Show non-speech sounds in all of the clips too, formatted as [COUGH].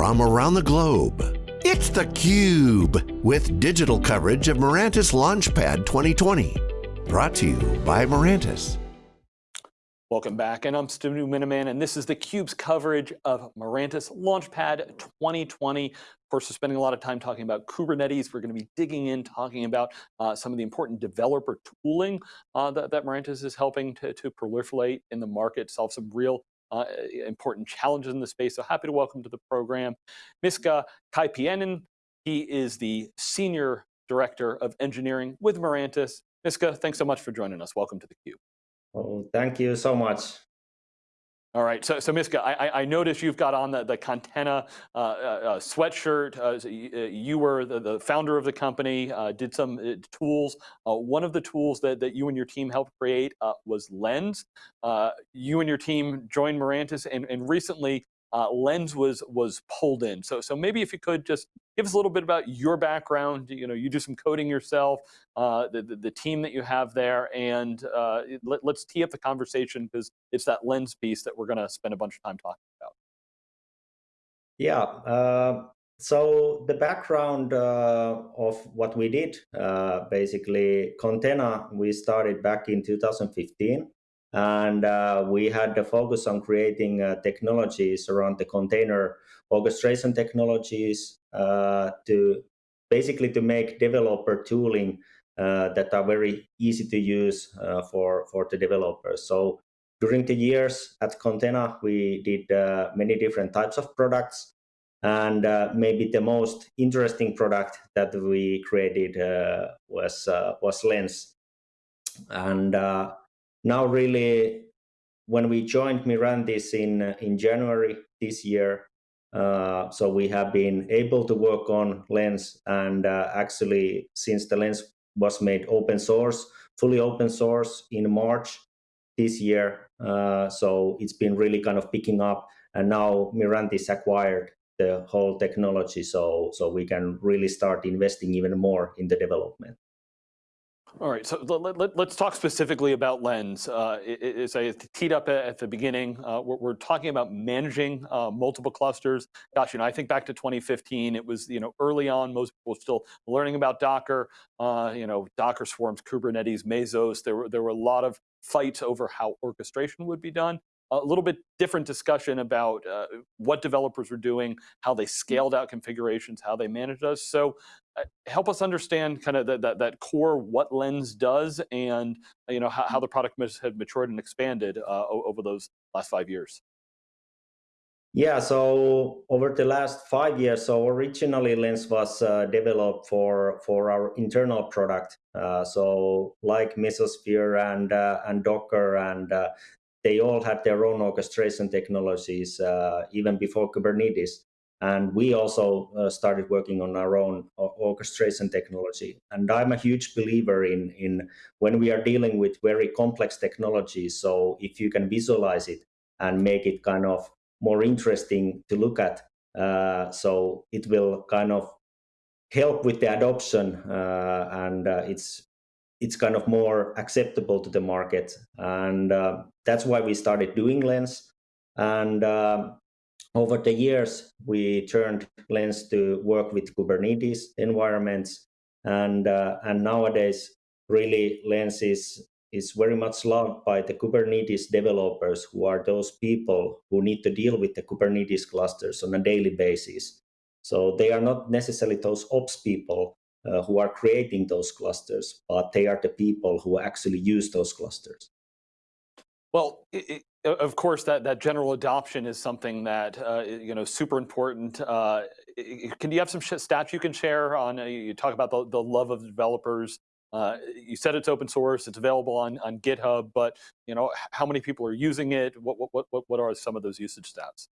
from around the globe. It's theCUBE, with digital coverage of Mirantis Launchpad 2020. Brought to you by Mirantis. Welcome back, and I'm Stu Miniman, and this is theCUBE's coverage of Mirantis Launchpad 2020. Of course, we're spending a lot of time talking about Kubernetes. We're going to be digging in, talking about uh, some of the important developer tooling uh, that, that Mirantis is helping to, to proliferate in the market, solve some real uh, important challenges in the space. So happy to welcome to the program Miska Kaipiainen. He is the Senior Director of Engineering with Mirantis. Miska, thanks so much for joining us. Welcome to theCUBE. Oh, thank you so much. All right, so, so Miska, I, I noticed you've got on the, the Kontena uh, uh, sweatshirt. Uh, you were the, the, founder of the company, uh, did some uh, tools. Uh, one of the tools that, that you and your team helped create was Lens. you and your team joined Mirantis, and, and recently uh, Lens was was pulled in. So so maybe if you could just give us a little bit about your background. You know, you do some coding yourself, uh, the, the, the team that you have there, and uh, let, us tee up the conversation because it's that Lens piece that we're going to spend a bunch of time talking about. Yeah. Uh, so the background uh, of what we did, uh, basically, Kontena, we started back in 2015 and uh, we had the focus on creating uh, technologies around the container orchestration technologies uh, to basically to make developer tooling uh, that are very easy to use uh, for for the developers. So during the years at Kontena, we did uh, many different types of products. And maybe the most interesting product that we created was was lens. And now really when we joined Mirantis in in January this year, uh, so we have been able to work on Lens, and uh, actually since the Lens was made open source, fully open source in March this year, uh, so it's been really kind of picking up, and now Mirantis acquired the whole technology, so so we can really start investing even more in the development. All right, so let, us let, talk specifically about Lens. Uh, as I teed up at the beginning, uh, we're, we're, talking about managing uh, multiple clusters. Gosh, you know, I think back to 2015, it was, you know, early on, most people were still learning about Docker, uh, you know, Docker swarms, Kubernetes, Mesos. There were, there were a lot of fights over how orchestration would be done a little bit different discussion about uh, what developers were doing, how they scaled out configurations, how they managed us. So help us understand kind of that, that, that, core what Lens does and you know how, how the product has matured and expanded uh, over those last five years. Yeah, so over the last five years, so originally Lens was uh, developed for for our internal product. Uh, so like Mesosphere and uh, and Docker and uh, they all had their own orchestration technologies uh, even before Kubernetes. And we also uh, started working on our own orchestration technology. And I'm a huge believer in, in when we are dealing with very complex technologies. So if you can visualize it and make it kind of more interesting to look at, uh, so it will kind of help with the adoption uh, and uh, it's it's kind of more acceptable to the market. And uh, that's why we started doing Lens. And uh, over the years, we turned Lens to work with Kubernetes environments. And, uh, and nowadays, really, Lens is, is very much loved by the Kubernetes developers, who are those people who need to deal with the Kubernetes clusters on a daily basis. So they are not necessarily those ops people, uh, who are creating those clusters, but they are the people who actually use those clusters. Well, it, it, of course, that, that general adoption is something that, uh, you know, super important. Uh, can you have some stats you can share on, uh, you talk about the, the love of developers. Uh, you said it's open source, it's available on, on GitHub, but, you know, how many people are using it? What, what, what, what are some of those usage stats?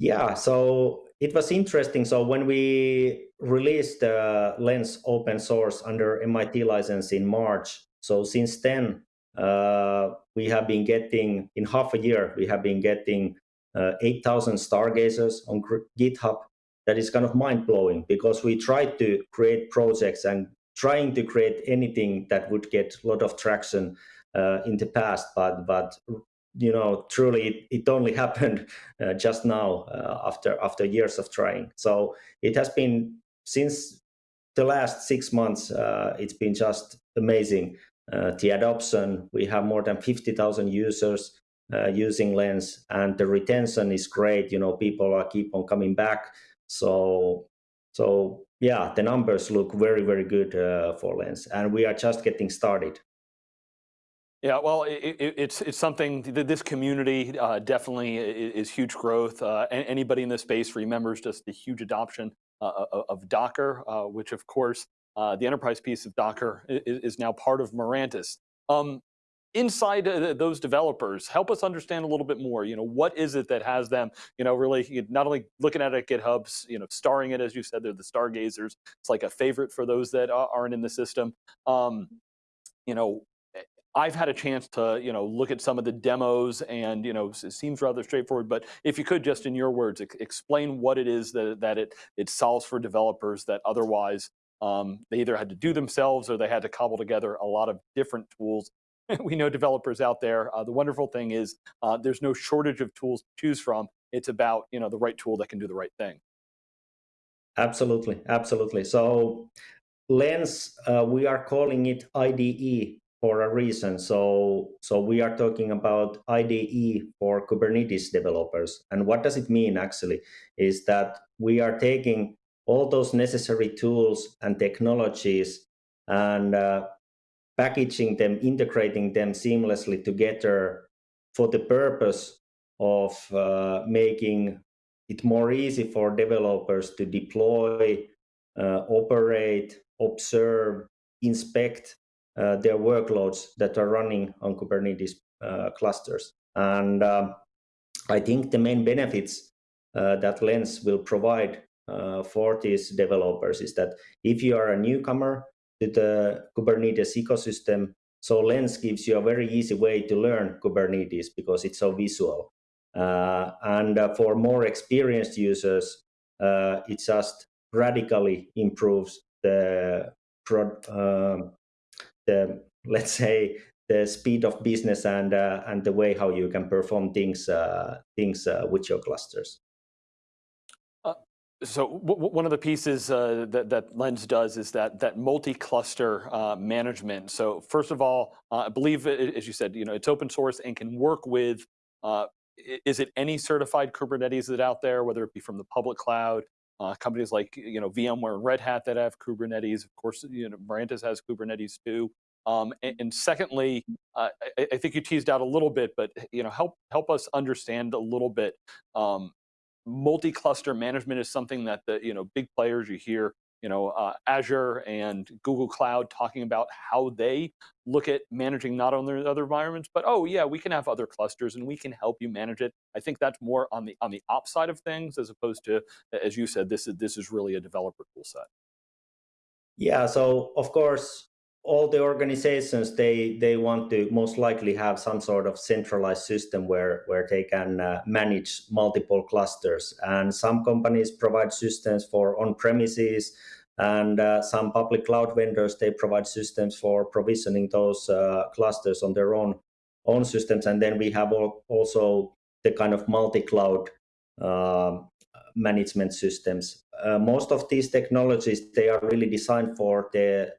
Yeah, so it was interesting. So when we released the Lens open source under MIT license in March, so since then uh, we have been getting in half a year we have been getting uh, 8,000 stargazers on GitHub. That is kind of mind blowing because we tried to create projects and trying to create anything that would get a lot of traction uh, in the past, but but you know, truly, it, it only [LAUGHS] happened uh, just now uh, after after years of trying. So it has been since the last six months. Uh, it's been just amazing. Uh, the adoption. We have more than fifty thousand users uh, using Lens, and the retention is great. You know, people are keep on coming back. So so yeah, the numbers look very very good uh, for Lens, and we are just getting started. Yeah, well, it, it, it's it's something that this community uh, definitely is, is, huge growth. Uh, anybody in this space remembers just the huge adoption uh, of Docker, which of course uh, the enterprise piece of Docker is, is now part of Mirantis. Um, inside uh, those developers, help us understand a little bit more. You know, what is it that has them? You know, really not only looking at it at GitHub's, you know, starring it as you said, they're the stargazers. It's like a favorite for those that aren't in the system. Um, you know, I've had a chance to, you know, look at some of the demos and, you know, it seems rather straightforward, but if you could just in your words, explain what it is that, that it, it solves for developers that otherwise um, they either had to do themselves or they had to cobble together a lot of different tools. [LAUGHS] we know developers out there. Uh, the wonderful thing is uh, there's no shortage of tools to choose from. It's about, you know, the right tool that can do the right thing. Absolutely, absolutely. So Lens, uh, we are calling it IDE for a reason. So, so we are talking about IDE for Kubernetes developers. And what does it mean actually? Is that we are taking all those necessary tools and technologies and uh, packaging them, integrating them seamlessly together for the purpose of uh, making it more easy for developers to deploy, uh, operate, observe, inspect uh, their workloads that are running on Kubernetes uh, clusters. And um, I think the main benefits uh, that Lens will provide for these developers is that if you are a newcomer to the Kubernetes ecosystem, so Lens gives you a very easy way to learn Kubernetes because it's so visual. Uh, and uh, for more experienced users, uh, it just radically improves the um, the let's say the speed of business and uh, and the way how you can perform things uh, things uh, with your clusters. Uh, so one of the pieces uh, that, that Lens does is that that multi-cluster uh, management. So first of all, I believe, as you said, you know, it's open source and can work with. is it any certified Kubernetes that out there, whether it be from the public cloud, uh, companies like you know VMware and Red Hat that have Kubernetes. Of course, you know Mirantis has Kubernetes too. Um, and, and, secondly, uh, I, I, think you teased out a little bit, but you know help help us understand a little bit. Um, multi-cluster management is something that the you know big players you hear you know, uh, Azure and Google Cloud talking about how they look at managing not only other environments, but oh yeah, we can have other clusters and we can help you manage it. I think that's more on the on the ops side of things as opposed to, as you said, this is this is really a developer tool set. Yeah, so of course, all the organizations they they want to most likely have some sort of centralized system where where they can uh, manage multiple clusters. And some companies provide systems for on premises and uh, some public cloud vendors they provide systems for provisioning those uh, clusters on their own own systems. And then we have all, also the kind of multi-cloud um, management systems. Uh, most of these technologies they are really designed for the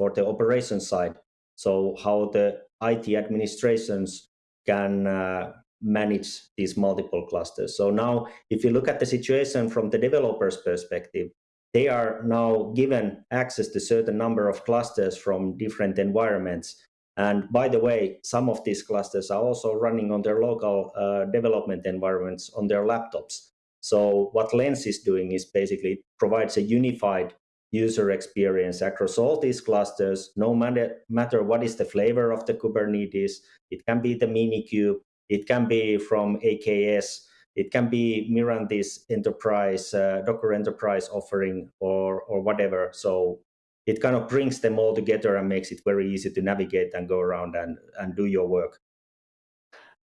for the operation side. So how the IT administrations can uh, manage these multiple clusters. So now, if you look at the situation from the developer's perspective, they are now given access to certain number of clusters from different environments. And by the way, some of these clusters are also running on their local uh, development environments on their laptops. So what Lens is doing is basically provides a unified user experience across all these clusters, no matter, matter what is the flavor of the Kubernetes. It can be the Minikube, it can be from AKS, it can be Mirantis enterprise, uh, Docker enterprise offering or, or whatever. So it kind of brings them all together and makes it very easy to navigate and go around and, and do your work.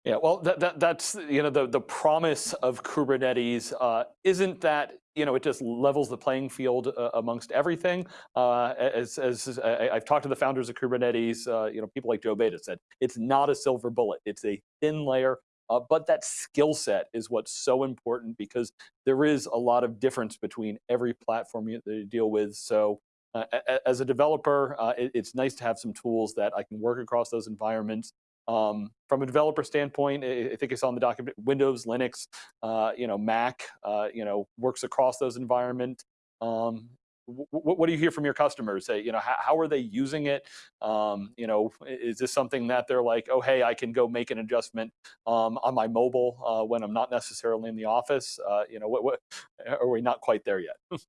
Yeah, well, that, that, that's you know the the promise of Kubernetes uh, isn't that you know it just levels the playing field uh, amongst everything. Uh, as as I, have talked to the founders of Kubernetes, uh, you know people like Joe Beda said it's not a silver bullet. It's a thin layer, uh, but that skill set is what's so important because there is a lot of difference between every platform you, you deal with. So. Uh, as a developer, it, it's nice to have some tools that I can work across those environments um, from a developer standpoint, I think it's on the document, Windows, Linux, uh, you know, Mac, uh, you know, works across those environments. Um, what do you hear from your customers? Say, you know, how, how are they using it? Um, you know, is this something that they're like, oh, hey, I can go make an adjustment um, on my mobile uh, when I'm not necessarily in the office? Uh, you know, what, what, are we not quite there yet? [LAUGHS]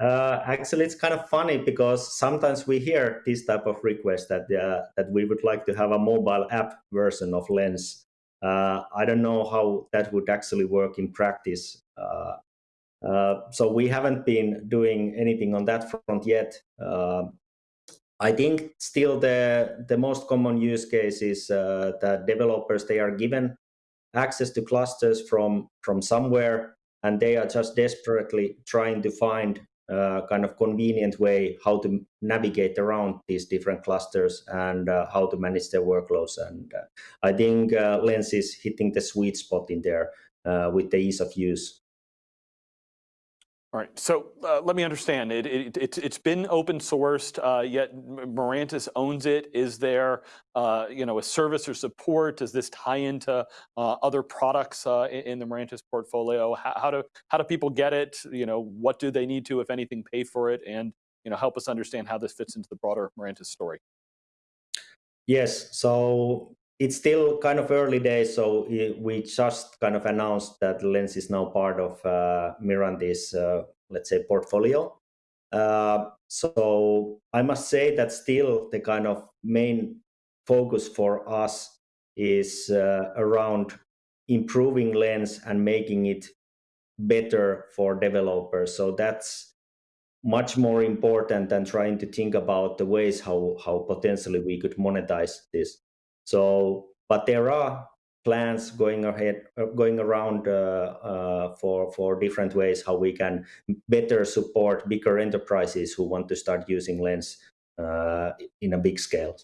Uh, actually, it's kind of funny because sometimes we hear this type of request that uh, that we would like to have a mobile app version of Lens. Uh, I don't know how that would actually work in practice. Uh, uh, so we haven't been doing anything on that front yet. Uh, I think still the the most common use case is that developers they are given access to clusters from from somewhere and they are just desperately trying to find kind of convenient way how to navigate around these different clusters and uh, how to manage their workloads. And uh, I think uh, Lens is hitting the sweet spot in there uh, with the ease of use. All right, so uh, let me understand. It, it, it, has been open sourced, uh, yet Mirantis owns it. Is there uh, you know, a service or support? Does this tie into uh, other products uh, in, the Mirantis portfolio? How, how, do, how do people get it? You know, what do they need to, if anything, pay for it? And you know, help us understand how this fits into the broader Mirantis story. Yes, so it's still kind of early days, so we just kind of announced that Lens is now part of uh, Mirantis, uh, let's say, portfolio. Uh, so I must say that still the kind of main focus for us is uh, around improving Lens and making it better for developers. So that's much more important than trying to think about the ways how how potentially we could monetize this. So, but there are plans going ahead, uh, going around uh, uh, for for different ways how we can better support bigger enterprises who want to start using Lens in a big scale.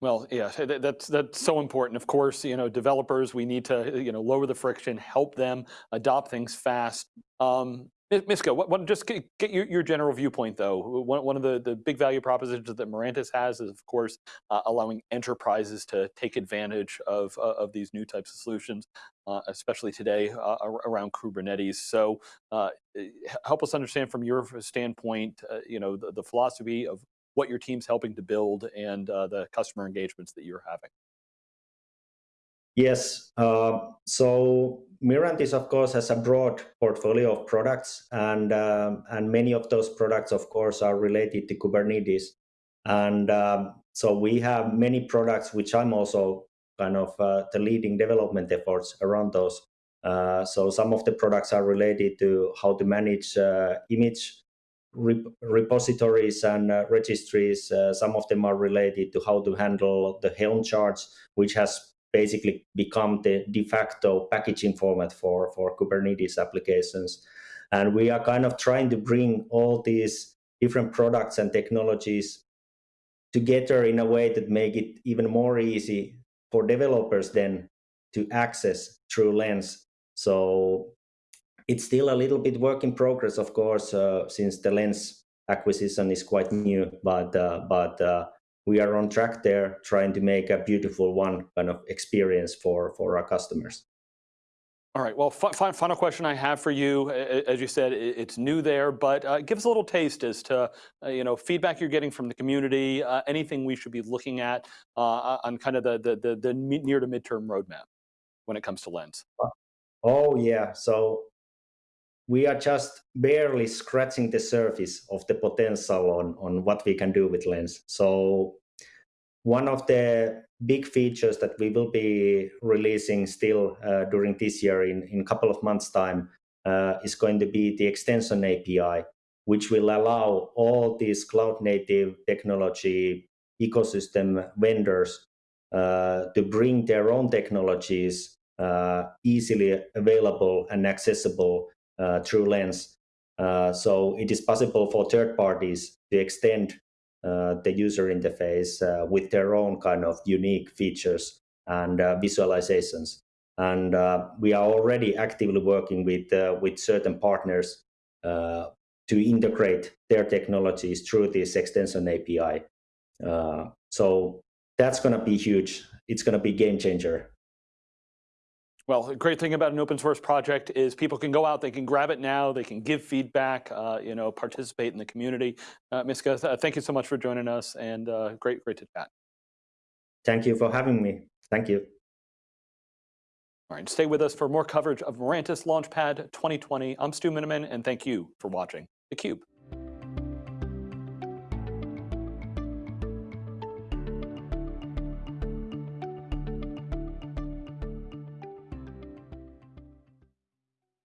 Well, yeah, that's that's so important. Of course, you know, developers, we need to you know lower the friction, help them adopt things fast. Um, Miska, what, what, just get, your, your, general viewpoint though. One, one of the, the big value propositions that Mirantis has is, of course, uh, allowing enterprises to take advantage of, uh, of these new types of solutions, uh, especially today uh, around Kubernetes. So uh, help us understand from your standpoint, uh, you know, the, the, philosophy of what your team's helping to build and the customer engagements that you're having. Yes. So Mirantis, of course, has a broad portfolio of products, and um, and many of those products, of course, are related to Kubernetes. And um, so we have many products, which I'm also kind of uh, the leading development efforts around those. Uh, so some of the products are related to how to manage uh, image rep repositories and uh, registries. Uh, some of them are related to how to handle the Helm charts, which has basically become the de facto packaging format for, for Kubernetes applications. And we are kind of trying to bring all these different products and technologies together in a way that make it even more easy for developers then to access through Lens. So it's still a little bit work in progress, of course, uh, since the Lens acquisition is quite new, but uh, but uh, we are on track there trying to make a beautiful one kind of experience for, for our customers. All right, well, final question I have for you, as you said, it's new there, but uh, give us a little taste as to, uh, you know, feedback you're getting from the community, uh, anything we should be looking at uh, on kind of the, the, the, the near to midterm roadmap when it comes to Lens. Oh yeah, so we are just barely scratching the surface of the potential on, on what we can do with Lens. So one of the big features that we will be releasing still uh, during this year in, in a couple of months time uh, is going to be the extension API, which will allow all these cloud native technology ecosystem vendors uh, to bring their own technologies uh, easily available and accessible uh, through Lens. Uh, so it is possible for third parties to extend uh, the user interface uh, with their own kind of unique features and visualizations. And we are already actively working with with certain partners to integrate their technologies through this extension API. Uh, so that's going to be huge. It's going to be game changer. Well, the great thing about an open source project is people can go out, they can grab it now, they can give feedback, uh, you know, participate in the community. Uh, Miska, th thank you so much for joining us and uh, great, great to chat. Thank you for having me. Thank you. All right, stay with us for more coverage of Mirantis Launchpad 2020. I'm Stu Miniman, and thank you for watching theCUBE.